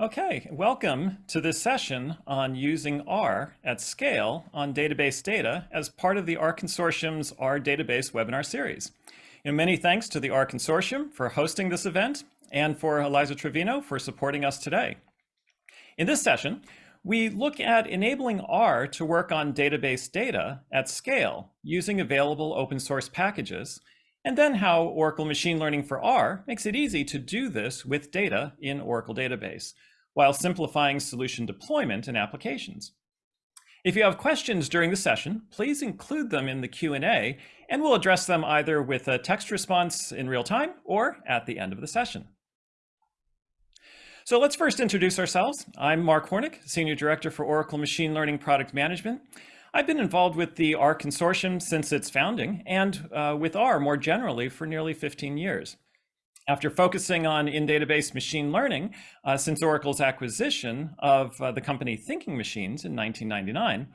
Okay, welcome to this session on using R at scale on database data as part of the R Consortium's R Database webinar series. And many thanks to the R Consortium for hosting this event and for Eliza Trevino for supporting us today. In this session, we look at enabling R to work on database data at scale using available open source packages and then how Oracle Machine Learning for R makes it easy to do this with data in Oracle Database, while simplifying solution deployment and applications. If you have questions during the session, please include them in the Q&A, and we'll address them either with a text response in real time or at the end of the session. So let's first introduce ourselves. I'm Mark Hornick, Senior Director for Oracle Machine Learning Product Management. I've been involved with the R Consortium since its founding and uh, with R more generally for nearly 15 years. After focusing on in-database machine learning uh, since Oracle's acquisition of uh, the company Thinking Machines in 1999,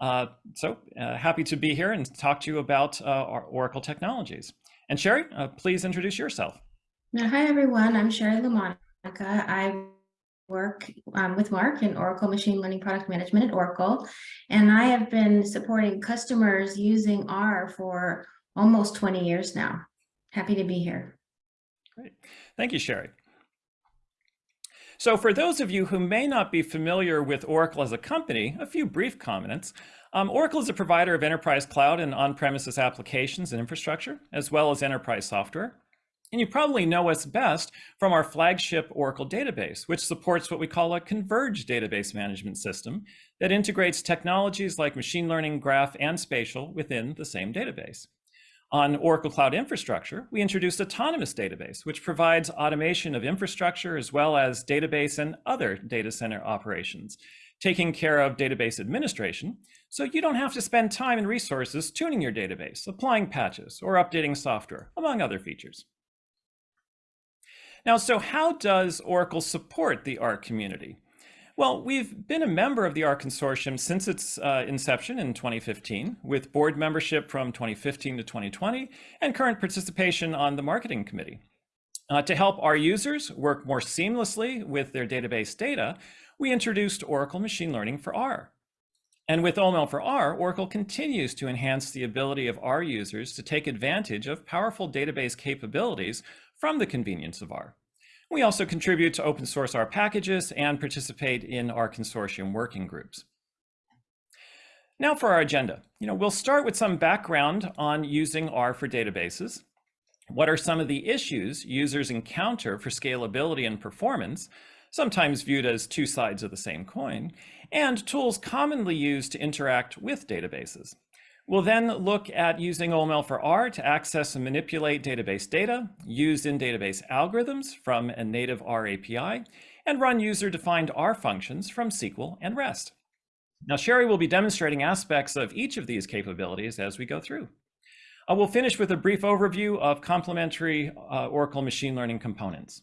uh, so uh, happy to be here and talk to you about uh, Oracle technologies. And Sherry, please introduce yourself. Hi, everyone. I'm Sherry LaMonica. I work um, with Mark in Oracle Machine Learning Product Management at Oracle. And I have been supporting customers using R for almost 20 years now. Happy to be here. Great. Thank you, Sherry. So for those of you who may not be familiar with Oracle as a company, a few brief comments. Um, Oracle is a provider of enterprise cloud and on-premises applications and infrastructure, as well as enterprise software. And you probably know us best from our flagship Oracle database, which supports what we call a converged database management system that integrates technologies like machine learning, graph, and spatial within the same database. On Oracle Cloud Infrastructure, we introduced Autonomous Database, which provides automation of infrastructure as well as database and other data center operations, taking care of database administration, so you don't have to spend time and resources tuning your database, applying patches, or updating software, among other features. Now, so how does Oracle support the R community? Well, we've been a member of the R Consortium since its uh, inception in 2015, with board membership from 2015 to 2020, and current participation on the marketing committee. Uh, to help our users work more seamlessly with their database data, we introduced Oracle Machine Learning for R. And with OML for R, Oracle continues to enhance the ability of R users to take advantage of powerful database capabilities from the convenience of R. We also contribute to open source R packages and participate in R Consortium working groups. Now for our agenda. You know, we'll start with some background on using R for databases. What are some of the issues users encounter for scalability and performance, sometimes viewed as two sides of the same coin, and tools commonly used to interact with databases. We'll then look at using OML for R to access and manipulate database data used in database algorithms from a native R API and run user-defined R functions from SQL and REST. Now, Sherry will be demonstrating aspects of each of these capabilities as we go through. Uh, we'll finish with a brief overview of complementary uh, Oracle machine learning components.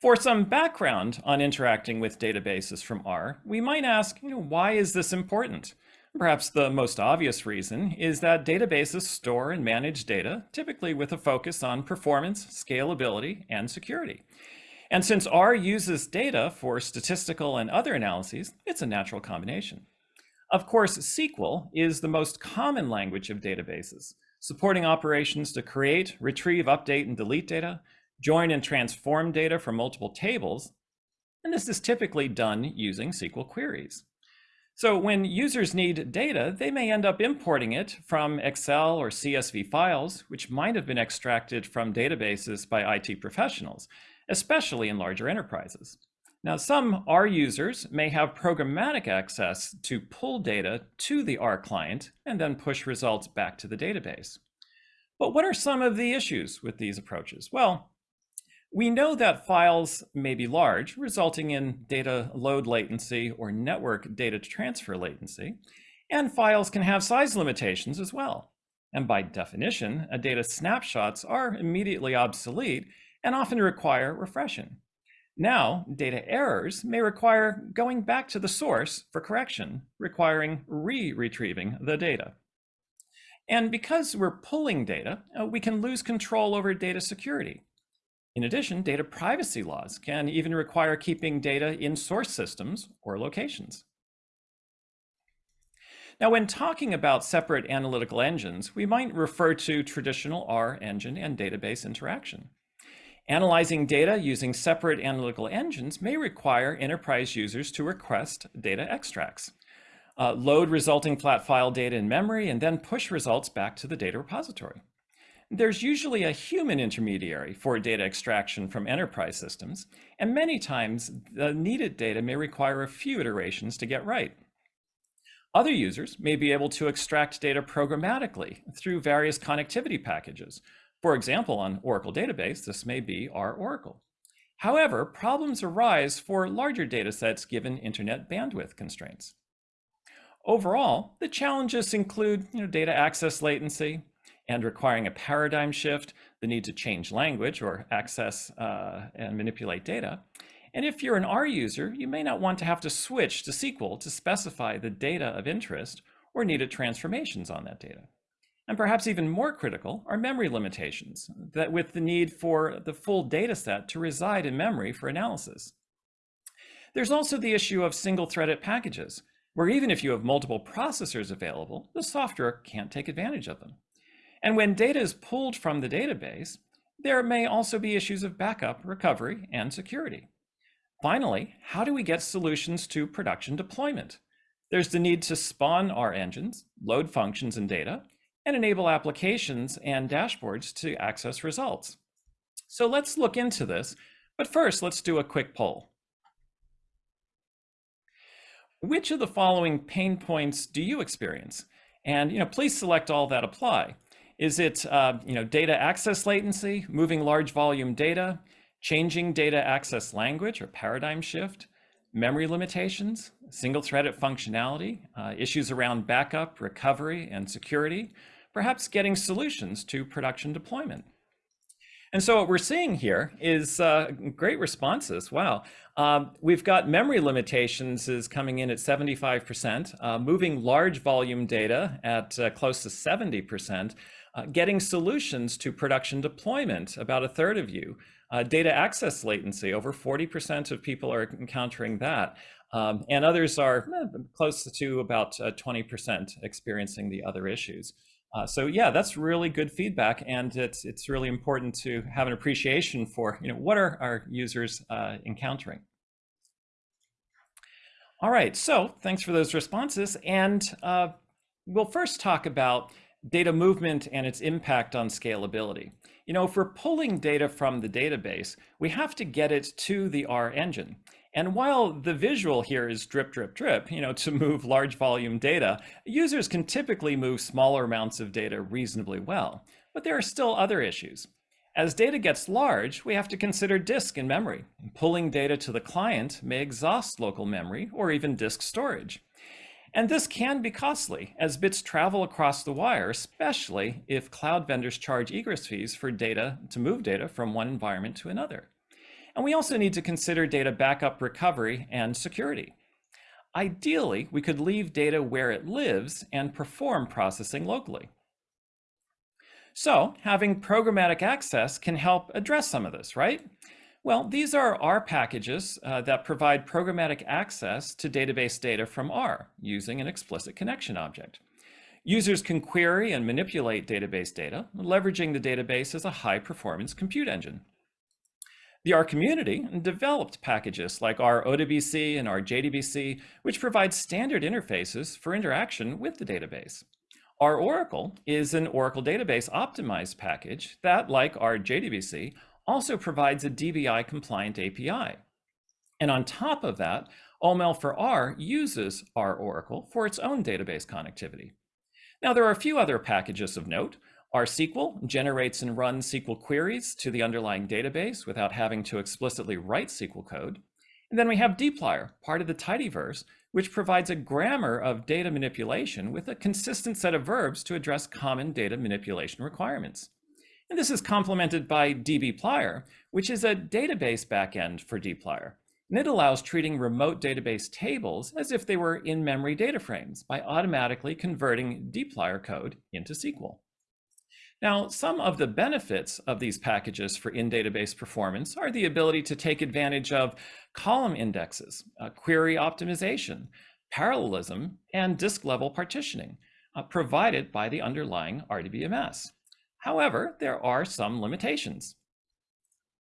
For some background on interacting with databases from R, we might ask, you know, why is this important? Perhaps the most obvious reason is that databases store and manage data, typically with a focus on performance, scalability, and security. And since R uses data for statistical and other analyses, it's a natural combination. Of course, SQL is the most common language of databases, supporting operations to create, retrieve, update, and delete data, join and transform data from multiple tables, and this is typically done using SQL queries. So when users need data, they may end up importing it from Excel or CSV files, which might have been extracted from databases by IT professionals, especially in larger enterprises. Now, some R users may have programmatic access to pull data to the R client and then push results back to the database. But what are some of the issues with these approaches? Well, we know that files may be large, resulting in data load latency or network data transfer latency, and files can have size limitations as well. And by definition, data snapshots are immediately obsolete and often require refreshing. Now, data errors may require going back to the source for correction, requiring re-retrieving the data. And because we're pulling data, uh, we can lose control over data security. In addition, data privacy laws can even require keeping data in source systems or locations. Now, when talking about separate analytical engines, we might refer to traditional R engine and database interaction. Analyzing data using separate analytical engines may require enterprise users to request data extracts, uh, load resulting flat file data in memory, and then push results back to the data repository. There's usually a human intermediary for data extraction from enterprise systems, and many times the needed data may require a few iterations to get right. Other users may be able to extract data programmatically through various connectivity packages. For example, on Oracle Database, this may be ROracle. However, problems arise for larger data sets given internet bandwidth constraints. Overall, the challenges include you know, data access latency and requiring a paradigm shift, the need to change language or access uh, and manipulate data, and if you're an R user, you may not want to have to switch to SQL to specify the data of interest or needed transformations on that data. And perhaps even more critical are memory limitations, that with the need for the full data set to reside in memory for analysis. There's also the issue of single-threaded packages, where even if you have multiple processors available, the software can't take advantage of them. And when data is pulled from the database, there may also be issues of backup, recovery, and security. Finally, how do we get solutions to production deployment? There's the need to spawn R engines, load functions and data, and enable applications and dashboards to access results. So let's look into this, but first let's do a quick poll. Which of the following pain points do you experience? And you know, please select all that apply. Is it uh, you know, data access latency, moving large volume data, changing data access language or paradigm shift, memory limitations, single-threaded functionality, uh, issues around backup, recovery, and security, perhaps getting solutions to production deployment. And so what we're seeing here is uh, great responses. Wow. Um, we've got memory limitations is coming in at 75%, uh, moving large volume data at uh, close to 70%, uh, getting solutions to production deployment, about a third of you, uh, data access latency, over 40% of people are encountering that. Um, and others are eh, close to about 20% uh, experiencing the other issues. Uh, so yeah, that's really good feedback, and it's it's really important to have an appreciation for you know what are our users uh, encountering. All right, so thanks for those responses, and uh, we'll first talk about data movement and its impact on scalability. You know, if we're pulling data from the database, we have to get it to the R engine. And while the visual here is drip, drip, drip, you know, to move large volume data, users can typically move smaller amounts of data reasonably well. But there are still other issues. As data gets large, we have to consider disk and memory. Pulling data to the client may exhaust local memory or even disk storage. And this can be costly as bits travel across the wire, especially if cloud vendors charge egress fees for data to move data from one environment to another. And we also need to consider data backup recovery and security. Ideally, we could leave data where it lives and perform processing locally. So having programmatic access can help address some of this, right? Well, these are R packages uh, that provide programmatic access to database data from R using an explicit connection object. Users can query and manipulate database data, leveraging the database as a high-performance compute engine. The R community developed packages like RODBC and RJDBC, which provide standard interfaces for interaction with the database. ROracle is an Oracle database optimized package that, like RJDBC, also provides a DBI compliant API. And on top of that, OML for R uses ROracle for its own database connectivity. Now, there are a few other packages of note. RSQL generates and runs SQL queries to the underlying database without having to explicitly write SQL code. And then we have dplyr, part of the tidyverse, which provides a grammar of data manipulation with a consistent set of verbs to address common data manipulation requirements. And this is complemented by dbplyr, which is a database backend for dplyr. And it allows treating remote database tables as if they were in-memory data frames by automatically converting dplyr code into SQL. Now, some of the benefits of these packages for in-database performance are the ability to take advantage of column indexes, uh, query optimization, parallelism, and disk-level partitioning uh, provided by the underlying RDBMS. However, there are some limitations.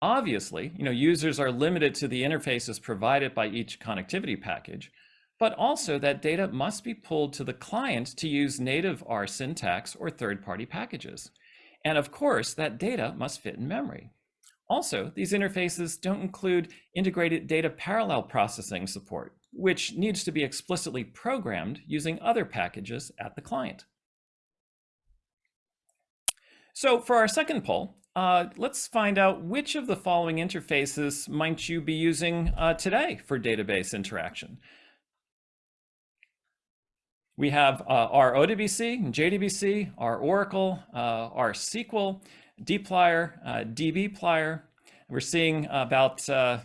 Obviously, you know, users are limited to the interfaces provided by each connectivity package, but also that data must be pulled to the client to use native R syntax or third-party packages. And of course, that data must fit in memory. Also, these interfaces don't include integrated data parallel processing support, which needs to be explicitly programmed using other packages at the client. So for our second poll, uh, let's find out which of the following interfaces might you be using uh, today for database interaction. We have uh, RODBC, JDBC, ROracle, uh, RSQL, dplyr, uh, dbplyr. We're seeing about, uh,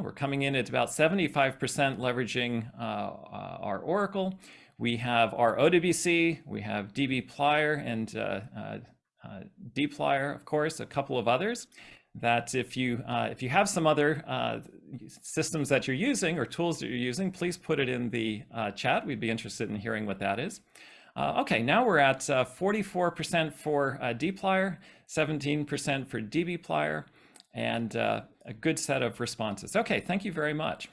we're coming in at about 75% leveraging ROracle. We have RODBC, we have dbplyr and uh, dplyr, of course, a couple of others that if you uh, if you have some other uh, systems that you're using or tools that you're using, please put it in the uh, chat. We'd be interested in hearing what that is. Uh, okay, now we're at 44% uh, for uh, dplyr, 17% for dbplyr, and a good set of responses. Okay, thank you very much.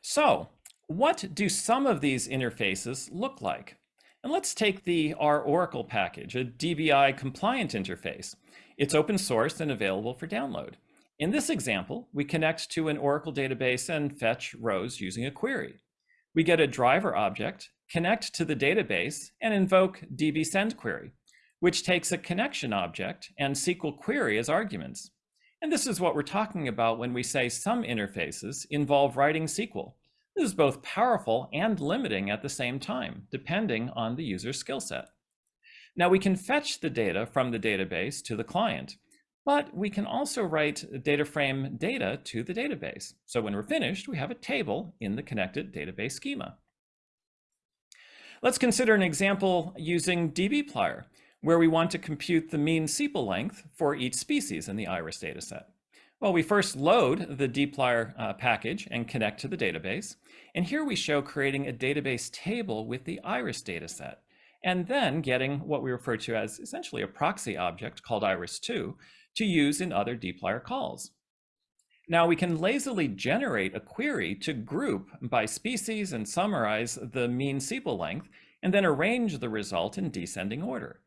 So what do some of these interfaces look like? And let's take the ROracle package, a DBI compliant interface. It's open source and available for download. In this example, we connect to an Oracle database and fetch rows using a query. We get a driver object, connect to the database, and invoke db send query, which takes a connection object and SQL query as arguments. And this is what we're talking about when we say some interfaces involve writing SQL. This is both powerful and limiting at the same time, depending on the user's skill set. Now we can fetch the data from the database to the client, but we can also write data frame data to the database. So when we're finished, we have a table in the connected database schema. Let's consider an example using dbplyr, where we want to compute the mean sepal length for each species in the iris dataset. Well, we first load the dplyr uh, package and connect to the database. And here we show creating a database table with the iris dataset, and then getting what we refer to as essentially a proxy object called iris2 to use in other dplyr calls. Now we can lazily generate a query to group by species and summarize the mean sepal length, and then arrange the result in descending order.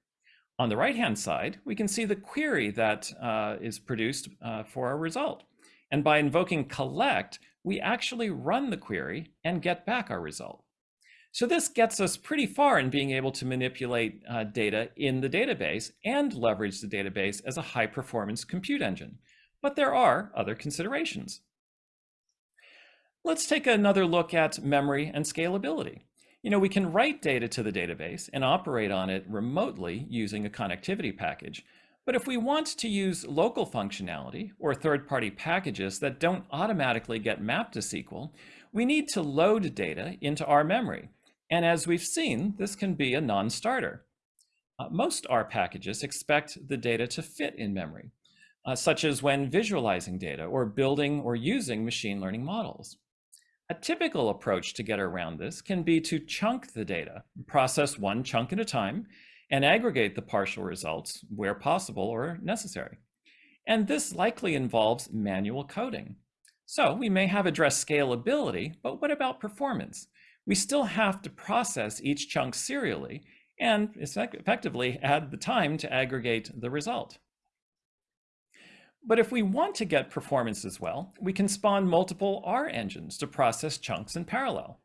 On the right-hand side, we can see the query that uh, is produced uh, for our result. And by invoking collect, we actually run the query and get back our result. So this gets us pretty far in being able to manipulate uh, data in the database and leverage the database as a high performance compute engine. But there are other considerations. Let's take another look at memory and scalability. You know, we can write data to the database and operate on it remotely using a connectivity package. But if we want to use local functionality or third-party packages that don't automatically get mapped to SQL, we need to load data into our memory. And as we've seen, this can be a non-starter. Uh, most R packages expect the data to fit in memory, uh, such as when visualizing data or building or using machine learning models. A typical approach to get around this can be to chunk the data, process one chunk at a time, and aggregate the partial results where possible or necessary. And this likely involves manual coding. So we may have addressed scalability, but what about performance? We still have to process each chunk serially and effectively add the time to aggregate the result. But if we want to get performance as well, we can spawn multiple R engines to process chunks in parallel.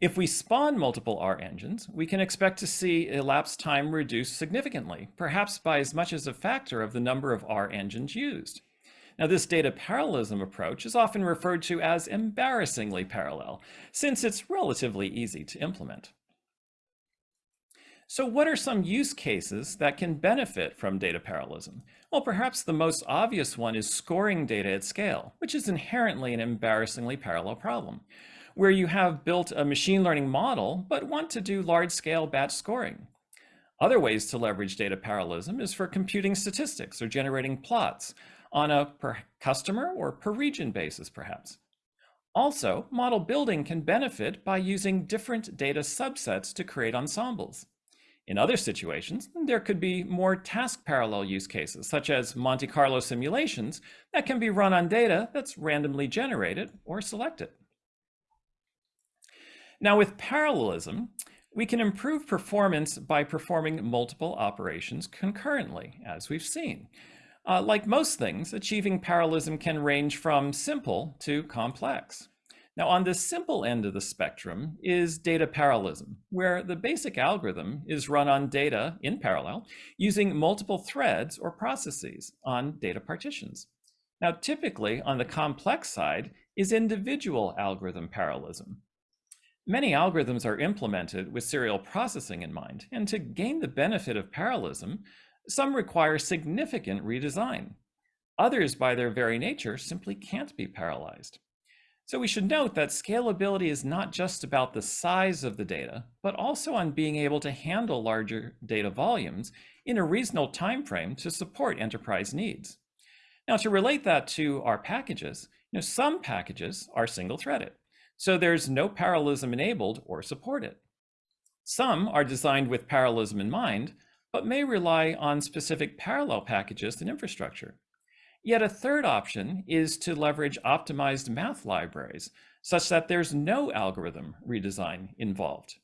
If we spawn multiple R engines, we can expect to see elapsed time reduced significantly, perhaps by as much as a factor of the number of R engines used. Now, this data parallelism approach is often referred to as embarrassingly parallel, since it's relatively easy to implement. So what are some use cases that can benefit from data parallelism? Well, perhaps the most obvious one is scoring data at scale, which is inherently an embarrassingly parallel problem. where you have built a machine learning model but want to do large-scale batch scoring. Other ways to leverage data parallelism is for computing statistics or generating plots on a per customer or per region basis, perhaps. Also, model building can benefit by using different data subsets to create ensembles. In other situations, there could be more task parallel use cases, such as Monte Carlo simulations that can be run on data that's randomly generated or selected. Now with parallelism, we can improve performance by performing multiple operations concurrently, as we've seen. Uh, like most things, achieving parallelism can range from simple to complex. Now on the simple end of the spectrum is data parallelism, where the basic algorithm is run on data in parallel using multiple threads or processes on data partitions. Now typically on the complex side is individual algorithm parallelism, Many algorithms are implemented with serial processing in mind, and to gain the benefit of parallelism, some require significant redesign. Others, by their very nature, simply can't be parallelized. So we should note that scalability is not just about the size of the data, but also on being able to handle larger data volumes in a reasonable time frame to support enterprise needs. Now, to relate that to our packages, you know, some packages are single-threaded so there's no parallelism enabled or supported. Some are designed with parallelism in mind, but may rely on specific parallel packages and infrastructure. Yet a third option is to leverage optimized math libraries such that there's no algorithm redesign involved.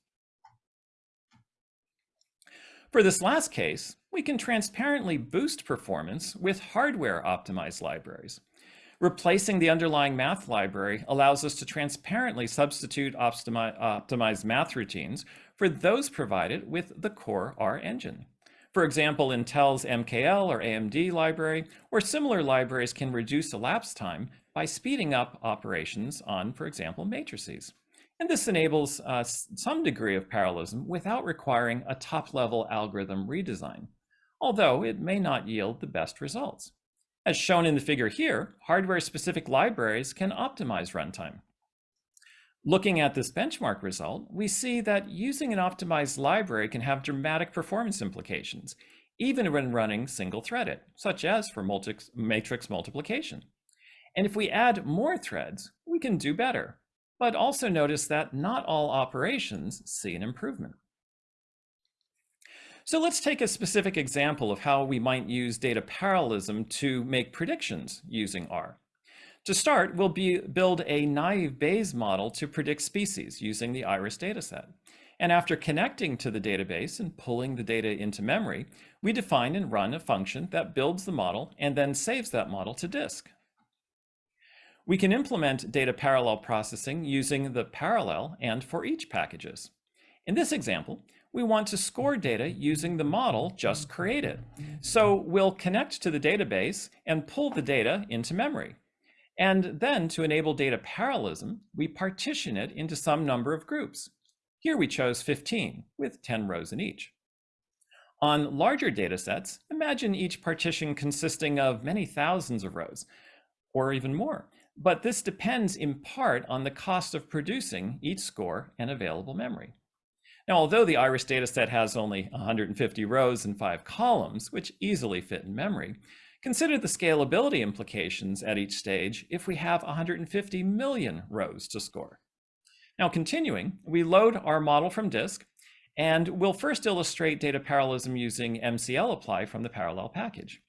For this last case, we can transparently boost performance with hardware optimized libraries. Replacing the underlying math library allows us to transparently substitute optimi optimized math routines for those provided with the core R engine. For example, Intel's MKL or AMD library or similar libraries can reduce elapsed time by speeding up operations on, for example, matrices. And this enables uh, some degree of parallelism without requiring a top-level algorithm redesign, although it may not yield the best results. As shown in the figure here, hardware-specific libraries can optimize runtime. Looking at this benchmark result, we see that using an optimized library can have dramatic performance implications, even when running single-threaded, such as for multi matrix multiplication. And if we add more threads, we can do better. But also notice that not all operations see an improvement. So let's take a specific example of how we might use data parallelism to make predictions using R. To start, we'll be, build a naive Bayes model to predict species using the IRIS dataset. And after connecting to the database and pulling the data into memory, we define and run a function that builds the model and then saves that model to disk. We can implement data parallel processing using the parallel and foreach packages. In this example, we want to score data using the model just created. So we'll connect to the database and pull the data into memory. And then to enable data parallelism, we partition it into some number of groups. Here we chose 15 with 10 rows in each. On larger data sets, imagine each partition consisting of many thousands of rows, or even more. But this depends in part on the cost of producing each score and available memory. Now, although the IRIS dataset has only 150 rows and five columns, which easily fit in memory, consider the scalability implications at each stage if we have 150 million rows to score. Now, continuing, we load our model from disk, and we'll first illustrate data parallelism using mclapply from the parallel package.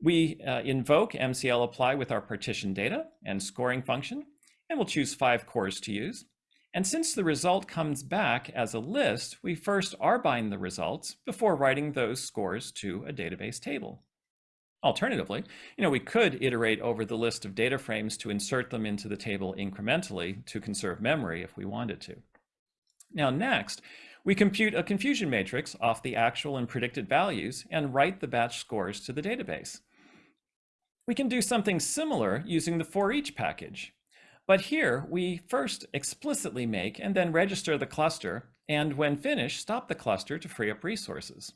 We uh, invoke mclapply with our partition data and scoring function, and we'll choose five cores to use. And since the result comes back as a list, we first R-bind the results before writing those scores to a database table. Alternatively, you know, we could iterate over the list of data frames to insert them into the table incrementally to conserve memory if we wanted to. Now next, we compute a confusion matrix off the actual and predicted values and write the batch scores to the database. We can do something similar using the foreach package. But here we first explicitly make and then register the cluster, and when finished, stop the cluster to free up resources.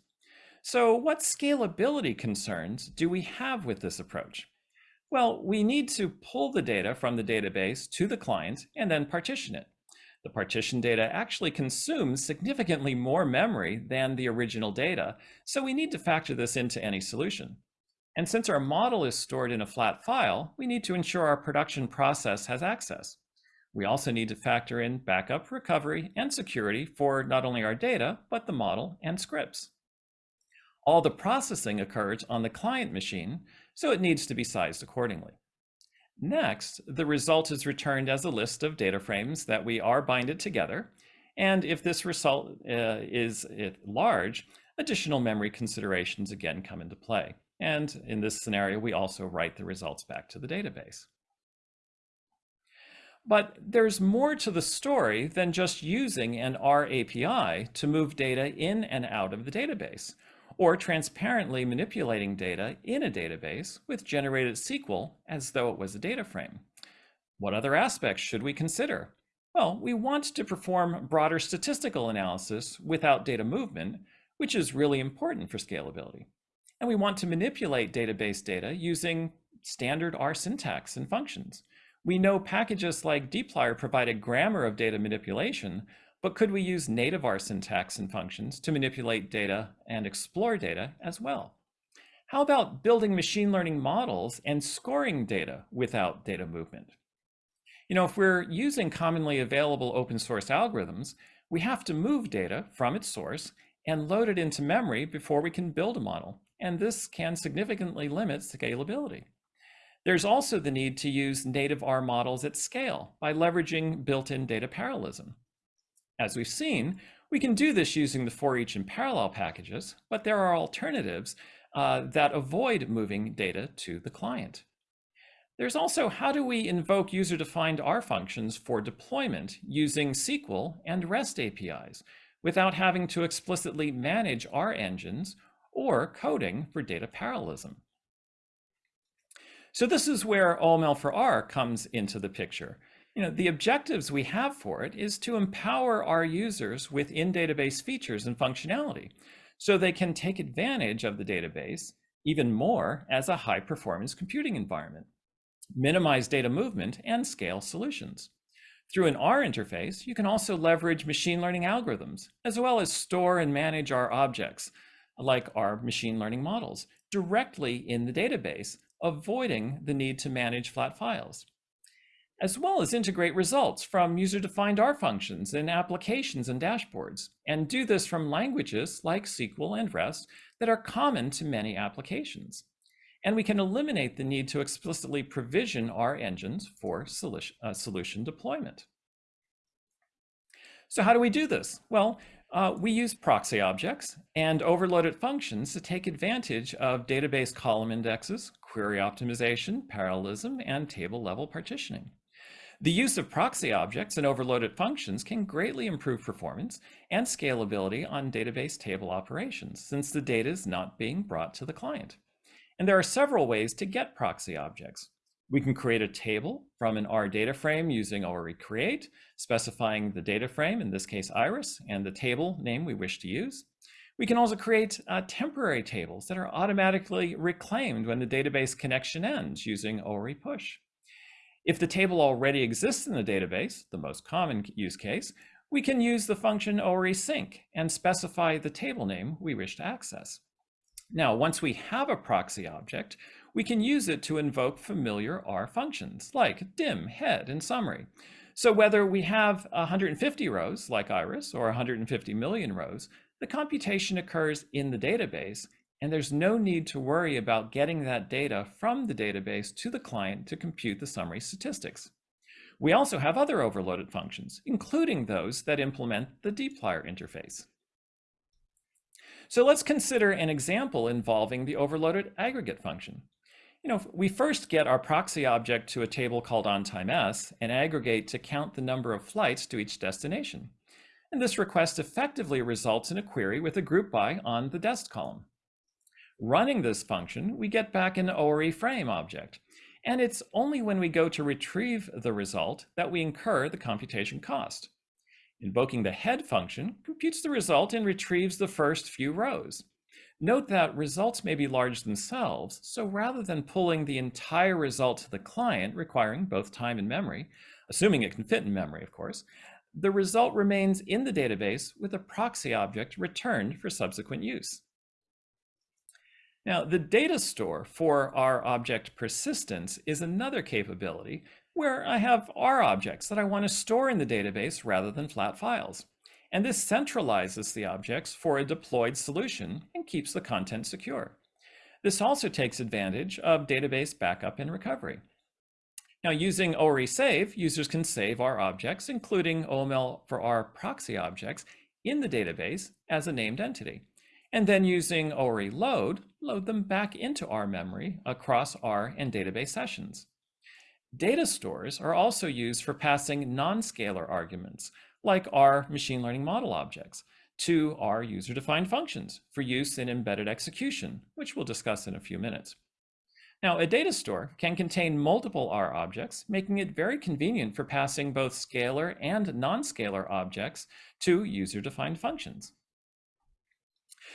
So what scalability concerns do we have with this approach? Well, we need to pull the data from the database to the client and then partition it. The partition data actually consumes significantly more memory than the original data, so we need to factor this into any solution. And since our model is stored in a flat file, we need to ensure our production process has access. We also need to factor in backup, recovery, and security for not only our data, but the model and scripts. All the processing occurs on the client machine, so it needs to be sized accordingly. Next, the result is returned as a list of data frames that we are binded together. And if this result uh, is large, additional memory considerations again come into play. And in this scenario, we also write the results back to the database. But there's more to the story than just using an R API to move data in and out of the database, or transparently manipulating data in a database with generated SQL as though it was a data frame. What other aspects should we consider? Well, we want to perform broader statistical analysis without data movement, which is really important for scalability. And we want to manipulate database data using standard R syntax and functions. We know packages like dplyr provide a grammar of data manipulation, but could we use native R syntax and functions to manipulate data and explore data as well? How about building machine learning models and scoring data without data movement? You know, if we're using commonly available open source algorithms, we have to move data from its source and load it into memory before we can build a model. And this can significantly limit scalability. There's also the need to use native R models at scale by leveraging built-in data parallelism. As we've seen, we can do this using the foreach and parallel packages, but there are alternatives uh, that avoid moving data to the client. There's also how do we invoke user-defined R functions for deployment using SQL and REST APIs without having to explicitly manage R engines or coding for data parallelism. So this is where OML for R comes into the picture. You know, the objectives we have for it is to empower our users with in-database features and functionality so they can take advantage of the database even more as a high-performance computing environment, minimize data movement, and scale solutions. Through an R interface, you can also leverage machine learning algorithms, as well as store and manage our objects, like our machine learning models, directly in the database avoiding the need to manage flat files, as well as integrate results from user-defined R functions in applications and dashboards, and do this from languages like SQL and REST that are common to many applications. And we can eliminate the need to explicitly provision R engines for solution, uh, solution deployment. So how do we do this? Well, uh, we use proxy objects and overloaded functions to take advantage of database column indexes, query optimization, parallelism, and table level partitioning. The use of proxy objects and overloaded functions can greatly improve performance and scalability on database table operations since the data is not being brought to the client. And there are several ways to get proxy objects. We can create a table from an R data frame using ORE create, specifying the data frame, in this case iris, and the table name we wish to use. We can also create uh, temporary tables that are automatically reclaimed when the database connection ends using ORE push. If the table already exists in the database, the most common use case, we can use the function ORE sync and specify the table name we wish to access. Now, once we have a proxy object, we can use it to invoke familiar R functions like dim, head, and summary. So whether we have 150 rows like Iris or 150 million rows, the computation occurs in the database and there's no need to worry about getting that data from the database to the client to compute the summary statistics. We also have other overloaded functions, including those that implement the dplyr interface. So let's consider an example involving the overloaded aggregate function you know, we first get our proxy object to a table called onTimeS and aggregate to count the number of flights to each destination. And this request effectively results in a query with a group by on the dest column. Running this function, we get back an ORE frame object. And it's only when we go to retrieve the result that we incur the computation cost. Invoking the head function computes the result and retrieves the first few rows. Note that results may be large themselves, so rather than pulling the entire result to the client requiring both time and memory, assuming it can fit in memory, of course, the result remains in the database with a proxy object returned for subsequent use. Now, the data store for our object persistence is another capability where I have R objects that I want to store in the database rather than flat files. And this centralizes the objects for a deployed solution and keeps the content secure. This also takes advantage of database backup and recovery. Now, using ORE save, users can save R objects, including OML for R proxy objects, in the database as a named entity. And then using ORE load, load them back into R memory across R and database sessions. Data stores are also used for passing non-scalar arguments, like R machine learning model objects, to R user-defined functions for use in embedded execution, which we'll discuss in a few minutes. Now, a data store can contain multiple R objects, making it very convenient for passing both scalar and non-scalar objects to user-defined functions.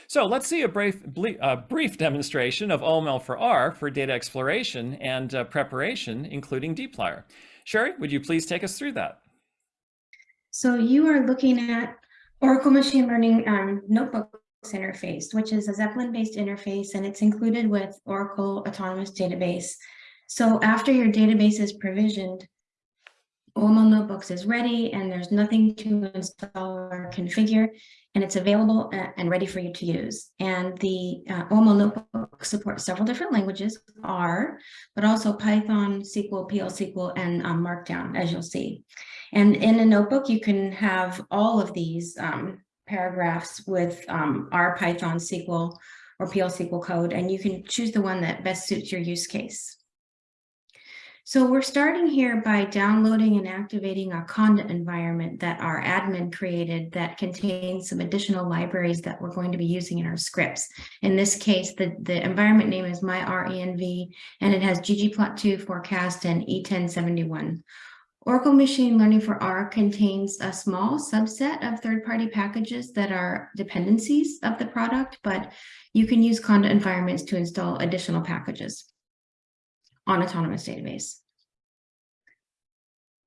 So let's see a brief, brief demonstration of OML for R for data exploration and uh, preparation, including dplyr. Sherry, would you please take us through that? So you are looking at Oracle Machine Learning um, Notebooks interface, which is a Zeppelin-based interface, and it's included with Oracle Autonomous Database. So after your database is provisioned, OML Notebooks is ready and there's nothing to install or configure and it's available uh, and ready for you to use. And the uh, OML Notebook supports several different languages, R, but also Python, SQL, PL SQL, and um, Markdown, as you'll see. And in a notebook, you can have all of these um, paragraphs with um, R, Python, SQL, or PL SQL code, and you can choose the one that best suits your use case. So we're starting here by downloading and activating a conda environment that our admin created that contains some additional libraries that we're going to be using in our scripts. In this case, the, the environment name is myrenv, and it has ggplot2 forecast and e1071. Oracle Machine Learning for R contains a small subset of third-party packages that are dependencies of the product, but you can use Conda environments to install additional packages on Autonomous Database.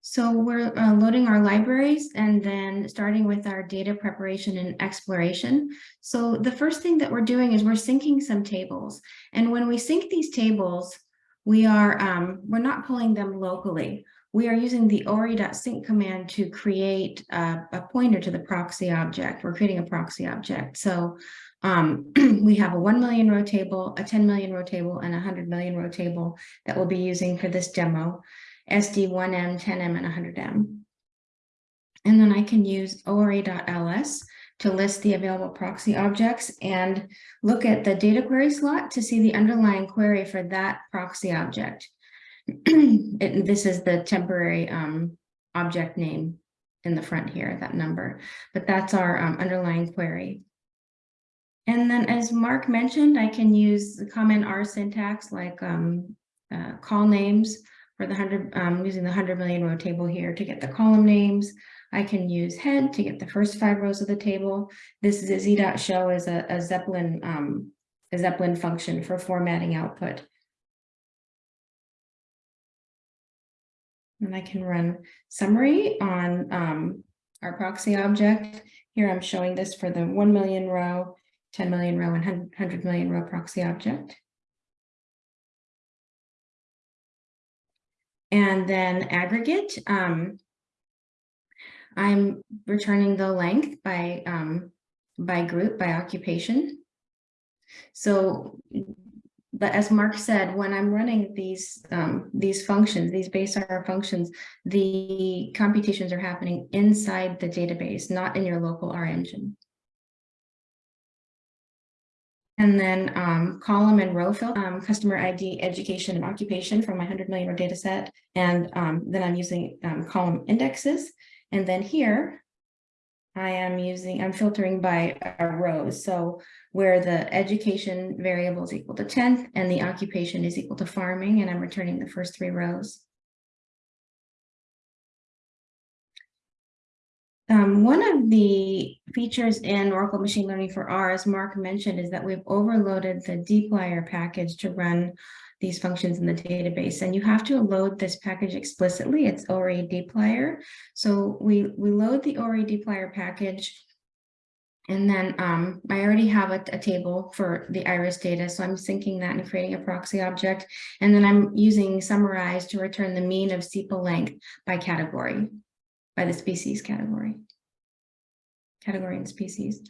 So we're uh, loading our libraries and then starting with our data preparation and exploration. So the first thing that we're doing is we're syncing some tables. And when we sync these tables, we are um, we're not pulling them locally. We are using the ore.sync command to create a, a pointer to the proxy object. We're creating a proxy object. So um, we have a 1 million row table, a 10 million row table, and a 100 million row table that we'll be using for this demo, SD1M, 10M, and 100M. And then I can use ore.ls to list the available proxy objects and look at the data query slot to see the underlying query for that proxy object. it, this is the temporary um, object name in the front here, that number, but that's our um, underlying query. And then as Mark mentioned, I can use the common R syntax like um, uh, colnames for the 100, um, using the 100 million row table here to get the column names. I can use head to get the first five rows of the table. This z.show is a, a Zeppelin um, a Zeppelin function for formatting output. And I can run summary on um, our proxy object. Here I'm showing this for the 1 million row 10 million row and 100 million row proxy object. And then aggregate, um, I'm returning the length by, um, by group, by occupation. So, but as Mark said, when I'm running these, um, these functions, these base R functions, the computations are happening inside the database, not in your local R engine. And then um, column and row fill, um, customer ID, education, and occupation from my 100 million data set. And um, then I'm using um, column indexes. And then here, I am using, I'm filtering by rows. So where the education variable is equal to 10th and the occupation is equal to farming, and I'm returning the first three rows. Um, one of the features in Oracle Machine Learning for R, as Mark mentioned, is that we've overloaded the dplyr package to run these functions in the database. And you have to load this package explicitly. It's OREdplyr. So we, we load the OREdplyr package. And then um, I already have a, a table for the iris data. So I'm syncing that and creating a proxy object. And then I'm using summarize to return the mean of sepal length by category, by the species category. Category and species.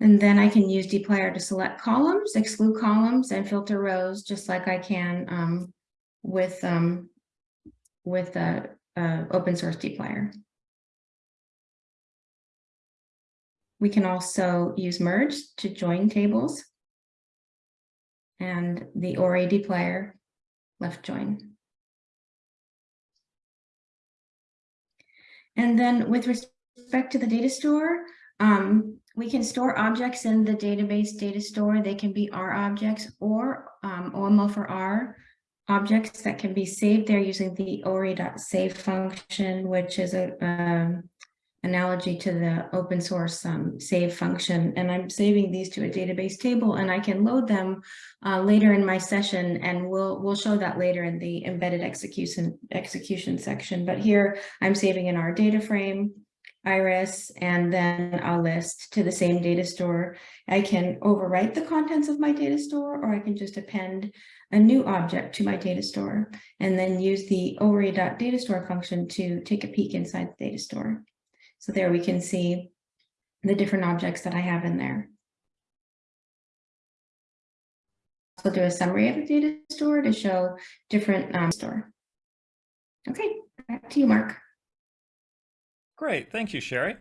And then I can use dplyr to select columns, exclude columns, and filter rows, just like I can um, with um, with uh, uh, open source dplyr. We can also use merge to join tables and the OREdplyr left join. And then with respect to the data store, um, we can store objects in the database data store. They can be R objects or um, OML for R objects that can be saved there using the ore.save function, which is a um, analogy to the open source um, save function. And I'm saving these to a database table and I can load them uh, later in my session and we'll, we'll show that later in the embedded execution, execution section. But here I'm saving in our data frame iris and then a list to the same data store. I can overwrite the contents of my data store or I can just append a new object to my data store and then use the ore.datastore function to take a peek inside the data store. So there we can see the different objects that I have in there. So do a summary of the data store to show different um, store. Okay, back to you, Mark. Great, thank you, Sherry.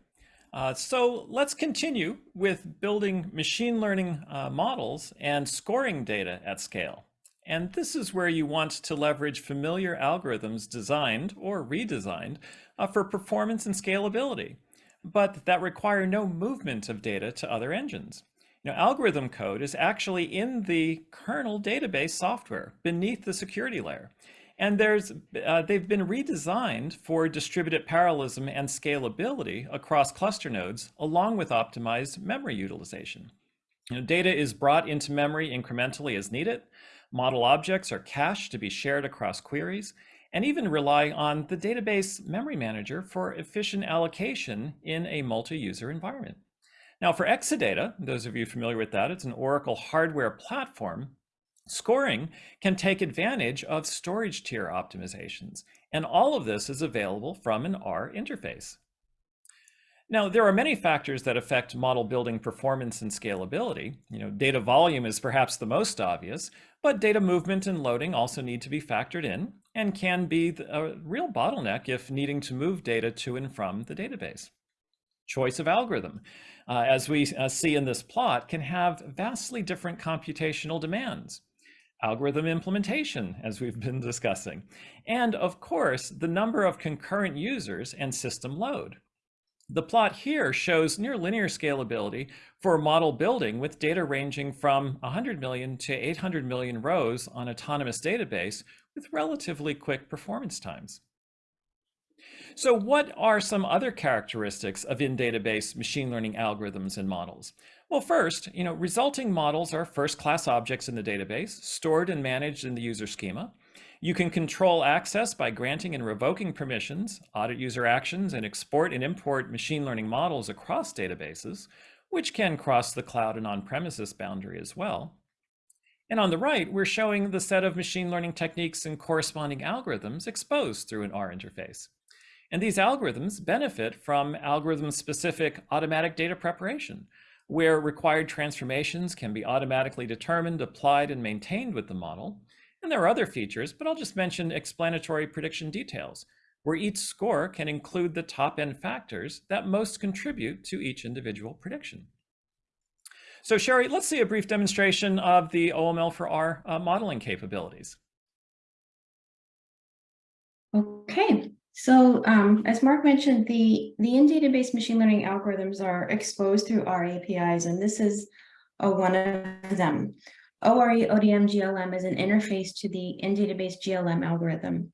Uh, so let's continue with building machine learning uh, models and scoring data at scale. And this is where you want to leverage familiar algorithms designed or redesigned uh, for performance and scalability, but that require no movement of data to other engines. Now, algorithm code is actually in the kernel database software beneath the security layer. And there's, uh, they've been redesigned for distributed parallelism and scalability across cluster nodes, along with optimized memory utilization. You know, data is brought into memory incrementally as needed. Model objects are cached to be shared across queries, and even rely on the database memory manager for efficient allocation in a multi-user environment. Now for Exadata, those of you familiar with that, it's an Oracle hardware platform Scoring can take advantage of storage tier optimizations, and all of this is available from an R interface. Now, there are many factors that affect model building performance and scalability. You know, data volume is perhaps the most obvious, but data movement and loading also need to be factored in and can be a real bottleneck if needing to move data to and from the database. Choice of algorithm, uh, as we uh, see in this plot, can have vastly different computational demands algorithm implementation, as we've been discussing, and of course, the number of concurrent users and system load. The plot here shows near linear scalability for model building with data ranging from 100 million to 800 million rows on autonomous database with relatively quick performance times. So what are some other characteristics of in-database machine learning algorithms and models? Well, first, you know, resulting models are first-class objects in the database, stored and managed in the user schema. You can control access by granting and revoking permissions, audit user actions, and export and import machine learning models across databases, which can cross the cloud and on-premises boundary as well. And on the right, we're showing the set of machine learning techniques and corresponding algorithms exposed through an R interface. And these algorithms benefit from algorithm-specific automatic data preparation, where required transformations can be automatically determined, applied, and maintained with the model. And there are other features, but I'll just mention explanatory prediction details, where each score can include the top-N factors that most contribute to each individual prediction. So Sherry, let's see a brief demonstration of the OML for R uh, modeling capabilities. Okay, so um, as Mark mentioned, the, the in-database machine learning algorithms are exposed through R APIs, and this is a, one of them. ORE ODM GLM is an interface to the in-database GLM algorithm.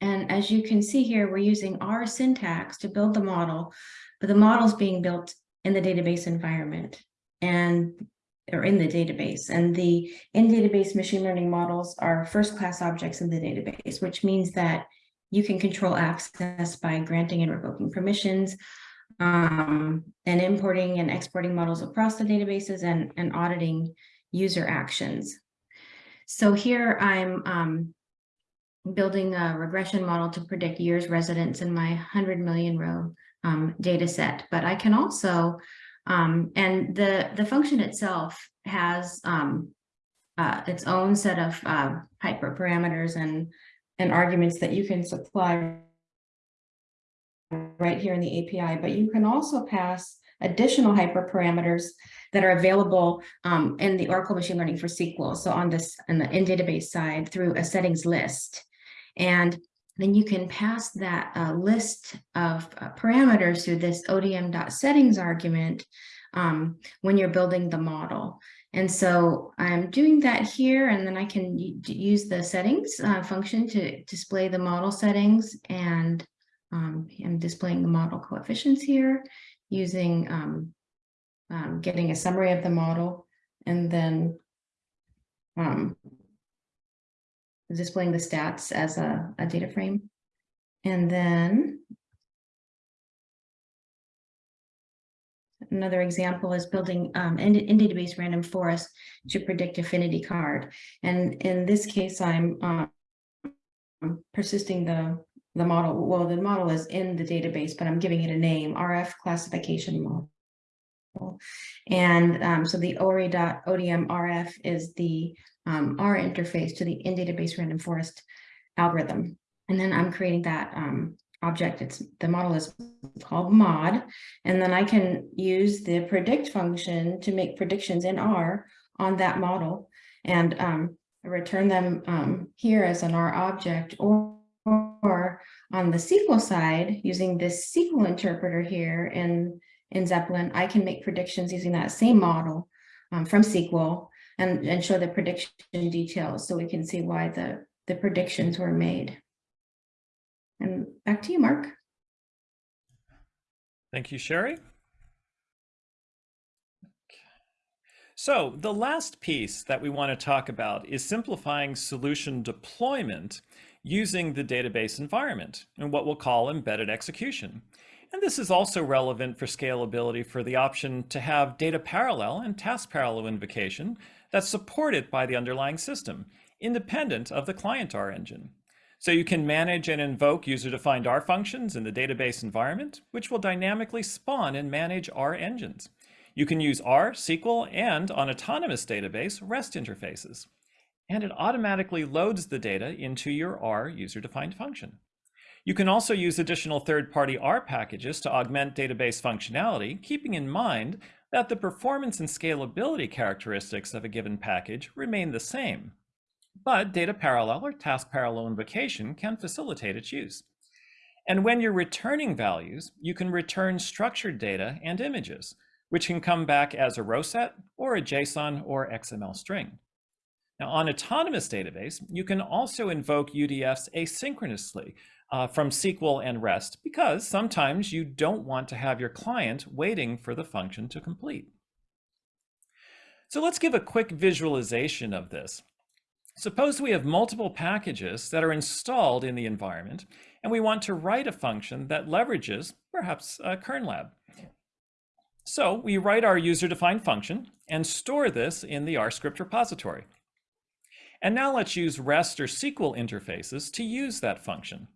And as you can see here, we're using R syntax to build the model, but the model is being built in the database environment. And or in the database. And the in-database machine learning models are first-class objects in the database, which means that you can control access by granting and revoking permissions, um, and importing and exporting models across the databases and, and auditing user actions. So here I'm um, building a regression model to predict years residence in my 100 million row um, data set, but I can also, um, and the, the function itself has um, uh, its own set of uh, hyperparameters and, and arguments that you can supply right here in the API, but you can also pass additional hyperparameters that are available um, in the Oracle Machine Learning for SQL. So on this in the in database side through a settings list. And then you can pass that uh, list of uh, parameters through this odm.settings argument um, when you're building the model. And so I'm doing that here, and then I can use the settings uh, function to display the model settings. And um, I'm displaying the model coefficients here using um, um, getting a summary of the model and then um, displaying the stats as a, a data frame. And then another example is building um, in, in, database random forest to predict affinity card. And in this case, I'm um, persisting the the model. Well, the model is in the database, but I'm giving it a name, RF classification model. And um, so the ore.odmRF is the um, R interface to the in-database random forest algorithm. And then I'm creating that um, object. It's the model is called mod. And then I can use the predict function to make predictions in R on that model and um, return them um, here as an R object or, or on the SQL side using this SQL interpreter here in in Zeppelin, I can make predictions using that same model um, from SQL and, and show the prediction details so we can see why the, the predictions were made. And back to you, Mark. Thank you, Sherry. So the last piece that we want to talk about is simplifying solution deployment using the database environment and what we'll call embedded execution. And this is also relevant for scalability for the option to have data parallel and task parallel invocation that's supported by the underlying system, independent of the client R engine. So you can manage and invoke user-defined R functions in the database environment, which will dynamically spawn and manage R engines. You can use R, SQL, and on autonomous database, REST interfaces. And it automatically loads the data into your R user-defined function. You can also use additional third-party R packages to augment database functionality, keeping in mind that the performance and scalability characteristics of a given package remain the same. But data parallel or task parallel invocation can facilitate its use. And when you're returning values, you can return structured data and images, which can come back as a row set or a JSON or XML string. Now on Autonomous Database, you can also invoke UDFs asynchronously uh, from SQL and REST because sometimes you don't want to have your client waiting for the function to complete. So let's give a quick visualization of this. Suppose we have multiple packages that are installed in the environment, and we want to write a function that leverages perhaps a KernLab. So we write our user-defined function and store this in the RScript repository. And now let's use REST or SQL interfaces to use that function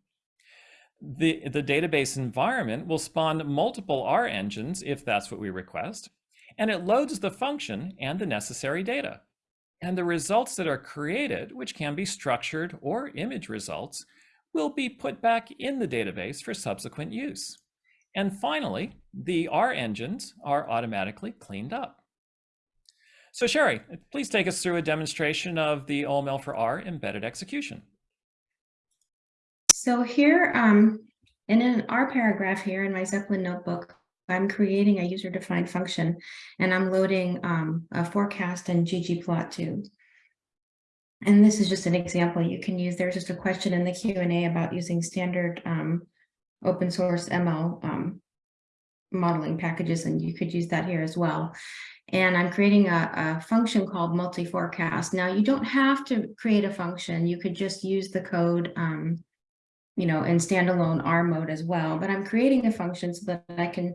the, the database environment will spawn multiple R engines if that's what we request, and it loads the function and the necessary data. And the results that are created, which can be structured or image results, will be put back in the database for subsequent use. And finally, the R engines are automatically cleaned up. So Sherry, please take us through a demonstration of the OML for R embedded execution. So here, um, in an R paragraph here in my Zeppelin notebook, I'm creating a user-defined function and I'm loading um, a forecast and ggplot2. And this is just an example you can use. There's just a question in the Q&A about using standard um, open source ML um, modeling packages, and you could use that here as well. And I'm creating a, a function called multi-forecast. Now, you don't have to create a function. You could just use the code, um, you know, in standalone R mode as well. But I'm creating a function so that I can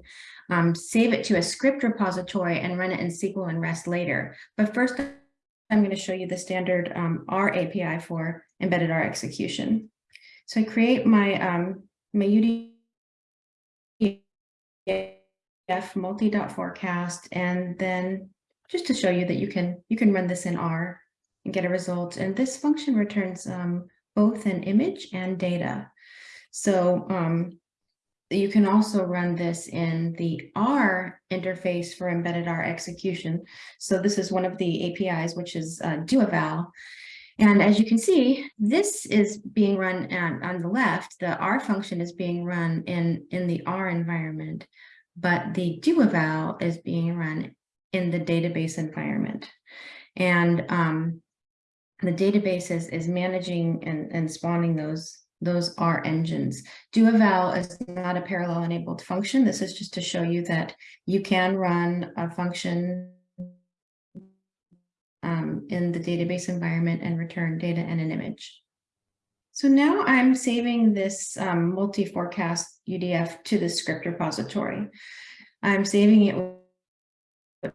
um, save it to a script repository and run it in SQL and REST later. But first, I'm going to show you the standard um, R API for embedded R execution. So I create my um, my UDF multi.forecast, and then just to show you that you can you can run this in R and get a result. And this function returns um, both an image and data. So um, you can also run this in the R interface for embedded R execution. So this is one of the APIs, which is uh. And as you can see, this is being run on, on the left, the R function is being run in, in the R environment, but the DoEval is being run in the database environment. And um, the database is, is managing and, and spawning those, those R engines. Do DoEval is not a parallel enabled function. This is just to show you that you can run a function um, in the database environment and return data and an image. So now I'm saving this um, multi-forecast UDF to the script repository. I'm saving it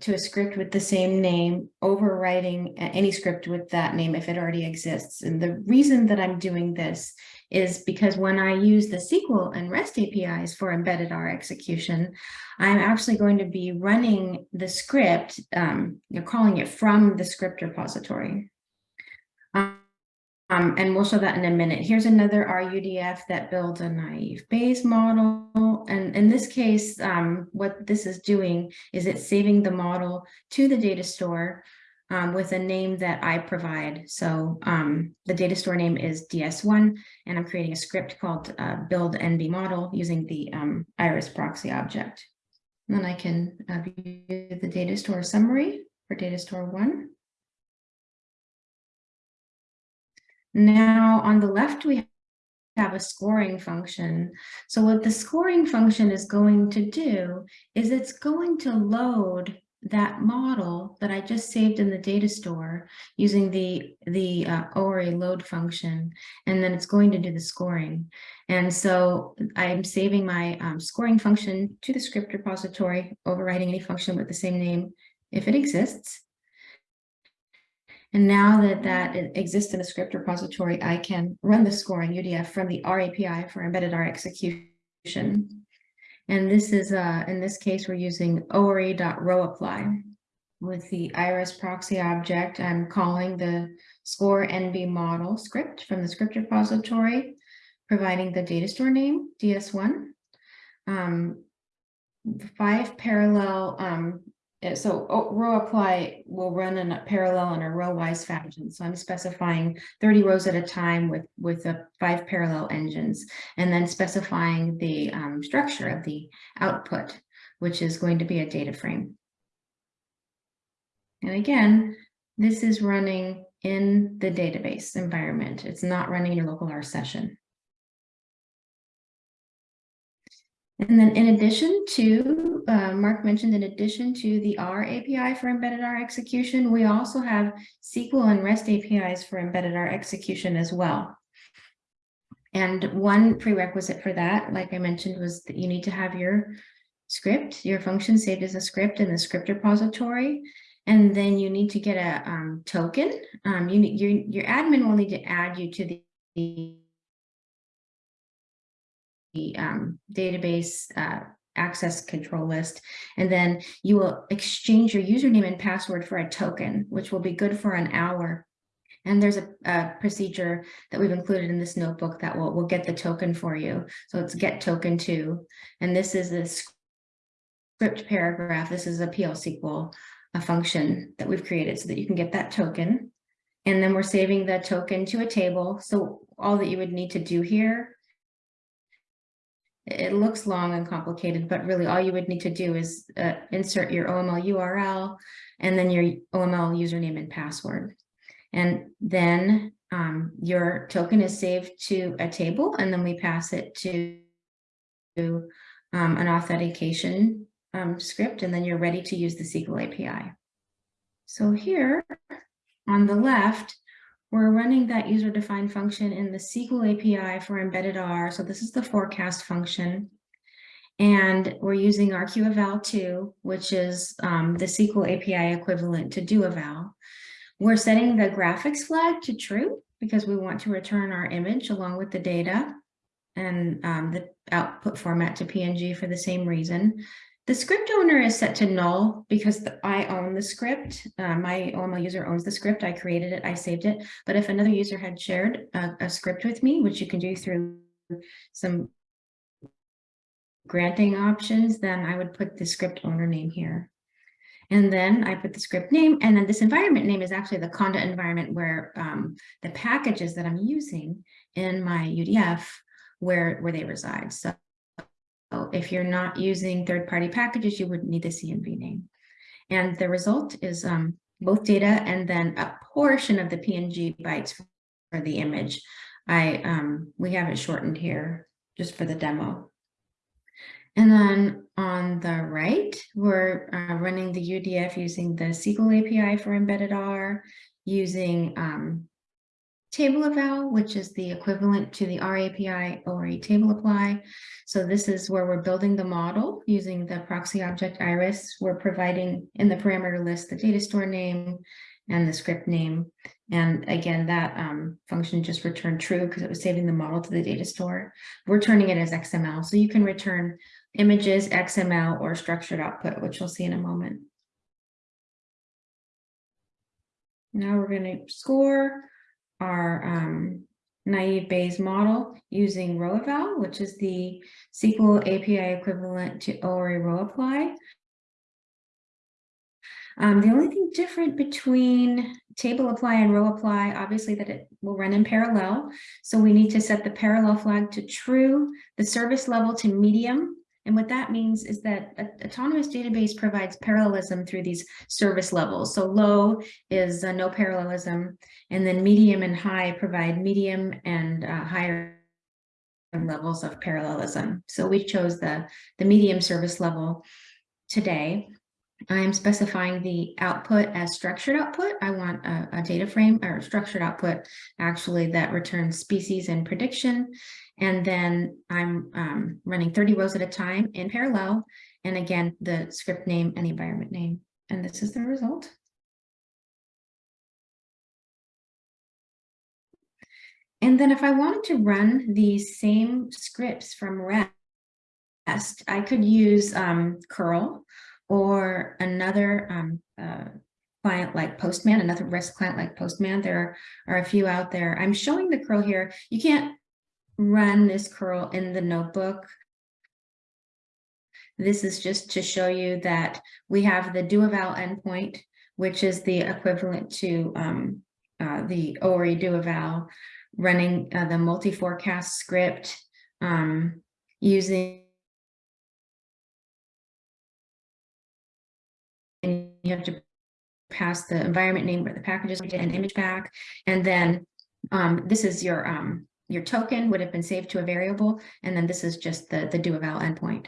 to a script with the same name, overwriting any script with that name if it already exists. And the reason that I'm doing this is because when I use the SQL and REST APIs for embedded R execution, I'm actually going to be running the script, um, you're calling it from the script repository. Um, um, and we'll show that in a minute. Here's another RUDF that builds a naive Bayes model. And in this case, um, what this is doing is it's saving the model to the data store um, with a name that I provide. So um, the data store name is DS1, and I'm creating a script called uh, build NB model using the um, iris proxy object. And then I can uh, view the data store summary for data store one. Now on the left, we have a scoring function. So what the scoring function is going to do is it's going to load that model that I just saved in the data store using the, the uh, ORE load function, and then it's going to do the scoring. And so I'm saving my um, scoring function to the script repository, overriding any function with the same name if it exists. And now that that exists in a script repository, I can run the scoring UDF from the R API for embedded R execution. And this is, uh, in this case, we're using ore.rowApply. With the iris proxy object, I'm calling the score NB model script from the script repository, providing the data store name, DS1. Um, five parallel um, so oh, row apply will run in a parallel in a row-wise fashion. So I'm specifying 30 rows at a time with, with the five parallel engines, and then specifying the um, structure of the output, which is going to be a data frame. And again, this is running in the database environment. It's not running your local R session. And then in addition to, uh, Mark mentioned, in addition to the R API for embedded R execution, we also have SQL and REST APIs for embedded R execution as well. And one prerequisite for that, like I mentioned, was that you need to have your script, your function saved as a script in the script repository. And then you need to get a um, token. Um, you, your, your admin will need to add you to the the um, database uh, access control list. And then you will exchange your username and password for a token, which will be good for an hour. And there's a, a, procedure that we've included in this notebook that will, will get the token for you. So it's get token two. And this is the script paragraph. This is a PL SQL a function that we've created so that you can get that token. And then we're saving the token to a table. So all that you would need to do here it looks long and complicated, but really all you would need to do is uh, insert your OML URL and then your OML username and password. And then um, your token is saved to a table and then we pass it to um, an authentication um, script, and then you're ready to use the SQL API. So here on the left, we're running that user-defined function in the SQL API for embedded R. So this is the forecast function. And we're using rqEval2, which is um, the SQL API equivalent to doeval. We're setting the graphics flag to true because we want to return our image along with the data and um, the output format to PNG for the same reason. The script owner is set to null because the, I own the script. Uh, my OML user owns the script. I created it, I saved it. But if another user had shared a, a script with me, which you can do through some granting options, then I would put the script owner name here. And then I put the script name, and then this environment name is actually the conda environment where um, the packages that I'm using in my UDF, where, where they reside. So if you're not using third-party packages, you would need the CNV name. And the result is um, both data and then a portion of the PNG bytes for the image. I um, We have it shortened here just for the demo. And then on the right, we're uh, running the UDF using the SQL API for embedded R, using um, table eval, which is the equivalent to the R API or a table apply. So this is where we're building the model using the proxy object iris. We're providing in the parameter list the data store name and the script name. And again, that um, function just returned true because it was saving the model to the data store. We're turning it as XML. So you can return images, XML, or structured output, which we'll see in a moment. Now we're going to score our um, naive Bayes model using ROEval, which is the SQL API equivalent to ORE row apply. Um, the only thing different between table apply and row apply, obviously that it will run in parallel. So we need to set the parallel flag to true, the service level to medium, and what that means is that Autonomous Database provides parallelism through these service levels. So low is uh, no parallelism, and then medium and high provide medium and uh, higher levels of parallelism. So we chose the, the medium service level today. I'm specifying the output as structured output. I want a, a, data frame or structured output actually that returns species and prediction. And then I'm um, running 30 rows at a time in parallel. And again, the script name and the environment name. And this is the result. And then if I wanted to run these same scripts from REST, I could use um, curl or another um, uh, client like Postman, another REST client like Postman. There are a few out there. I'm showing the curl here. You can't run this curl in the notebook. This is just to show you that we have the doeval endpoint, which is the equivalent to um, uh, the ORE doeval running uh, the multi-forecast script um, using and you have to pass the environment name where the packages and image back. And then um, this is your um, your token would have been saved to a variable. And then this is just the, the doeval endpoint.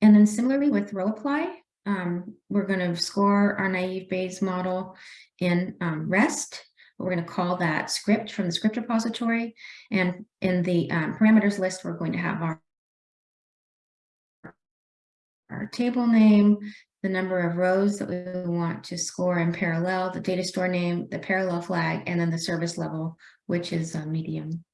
And then similarly with row apply, um, we're going to score our naive Bayes model in um, REST. We're going to call that script from the script repository. And in the um, parameters list, we're going to have our, our table name, the number of rows that we want to score in parallel, the data store name, the parallel flag, and then the service level, which is a medium.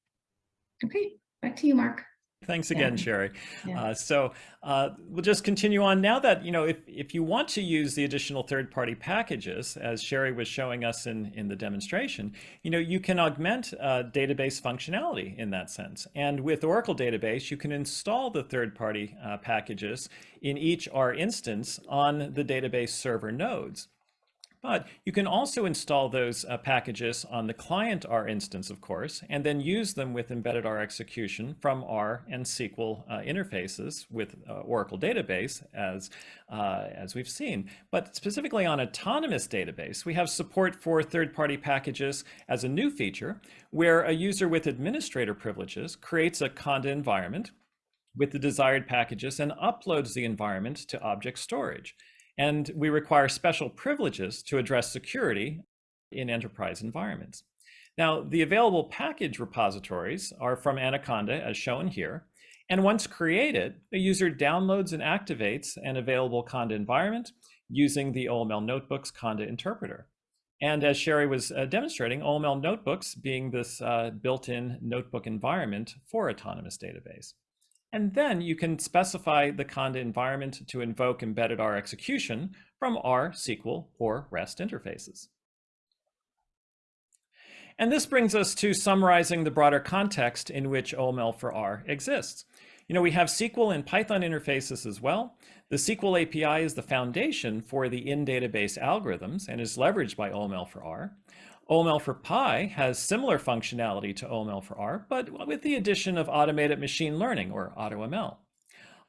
Okay, back to you, Mark. Thanks again, yeah. Sherry. Yeah. Uh, so uh, we'll just continue on now that, you know, if, if you want to use the additional third-party packages, as Sherry was showing us in, in the demonstration, you know, you can augment uh, database functionality in that sense. And with Oracle Database, you can install the third-party uh, packages in each R instance on the database server nodes. But you can also install those uh, packages on the client R instance, of course, and then use them with embedded R execution from R and SQL uh, interfaces with uh, Oracle database, as, uh, as we've seen. But specifically on autonomous database, we have support for third-party packages as a new feature, where a user with administrator privileges creates a Conda environment with the desired packages and uploads the environment to object storage. And we require special privileges to address security in enterprise environments. Now, the available package repositories are from Anaconda, as shown here. And once created, the user downloads and activates an available Conda environment using the OML Notebooks Conda interpreter. And as Sherry was uh, demonstrating, OML Notebooks being this uh, built-in notebook environment for Autonomous Database. And then you can specify the Conda environment to invoke embedded R execution from R, SQL, or REST interfaces. And this brings us to summarizing the broader context in which OML for R exists. You know, we have SQL and Python interfaces as well. The SQL API is the foundation for the in-database algorithms and is leveraged by OML for R. OML for Py has similar functionality to OML for R, but with the addition of automated machine learning or AutoML.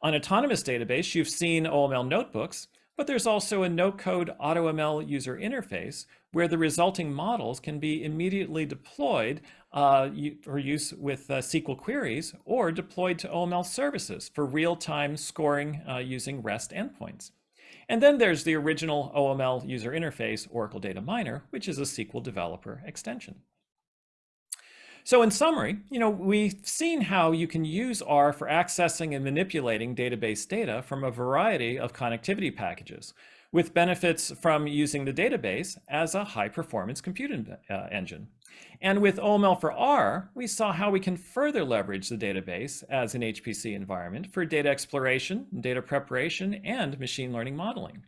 On Autonomous Database, you've seen OML notebooks, but there's also a no-code AutoML user interface where the resulting models can be immediately deployed uh, for use with uh, SQL queries or deployed to OML services for real-time scoring uh, using REST endpoints. And then there's the original OML user interface, Oracle Data Miner, which is a SQL developer extension. So in summary, you know, we've seen how you can use R for accessing and manipulating database data from a variety of connectivity packages, with benefits from using the database as a high-performance compute uh, engine. And with OML for R, we saw how we can further leverage the database as an HPC environment for data exploration, data preparation, and machine learning modeling.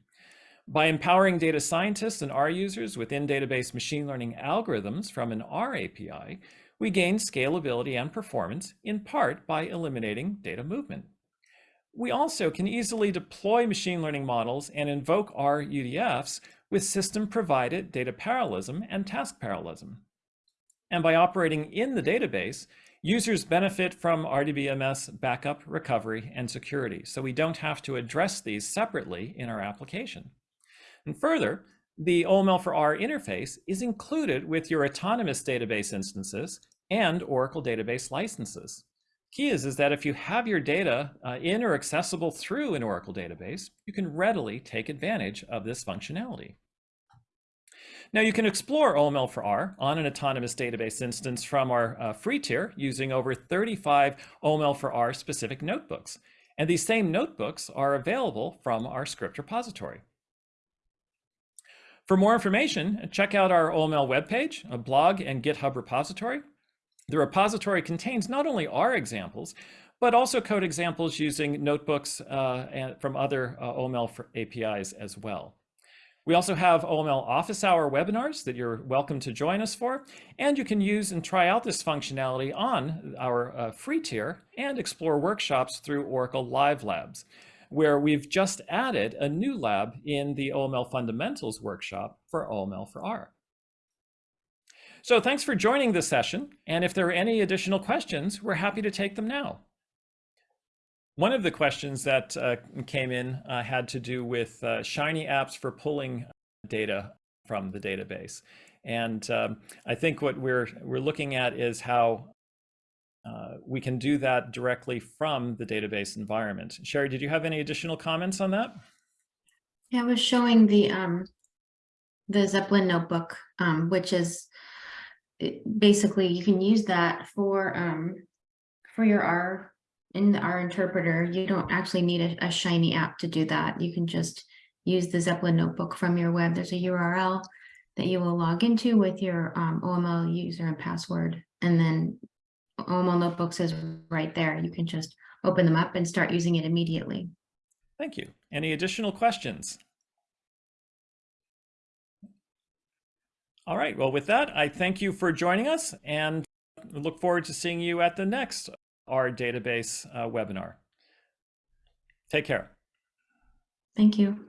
By empowering data scientists and R users with in-database machine learning algorithms from an R API, we gain scalability and performance in part by eliminating data movement. We also can easily deploy machine learning models and invoke R UDFs with system-provided data parallelism and task parallelism. And by operating in the database, users benefit from RDBMS backup, recovery, and security. So we don't have to address these separately in our application. And further, the OML for R interface is included with your autonomous database instances and Oracle database licenses. Key is, is that if you have your data uh, in or accessible through an Oracle database, you can readily take advantage of this functionality. Now you can explore OML for R on an autonomous database instance from our uh, free tier using over 35 OML for R specific notebooks. And these same notebooks are available from our script repository. For more information, check out our OML webpage, a blog and GitHub repository. The repository contains not only R examples, but also code examples using notebooks uh, from other uh, OML APIs as well. We also have OML office hour webinars that you're welcome to join us for, and you can use and try out this functionality on our uh, free tier and explore workshops through Oracle Live Labs, where we've just added a new lab in the OML Fundamentals workshop for OML for R. So thanks for joining this session, and if there are any additional questions, we're happy to take them now. One of the questions that uh, came in uh, had to do with uh, Shiny apps for pulling data from the database. And um, I think what we're, we're looking at is how uh, we can do that directly from the database environment. Sherry, did you have any additional comments on that? Yeah, I was showing the um, the Zeppelin notebook, um, which is basically you can use that for um, for your R in our interpreter, you don't actually need a, a Shiny app to do that. You can just use the Zeppelin notebook from your web. There's a URL that you will log into with your um, OML user and password. And then OML notebooks is right there. You can just open them up and start using it immediately. Thank you. Any additional questions? All right, well, with that, I thank you for joining us and look forward to seeing you at the next R database uh, webinar. Take care. Thank you.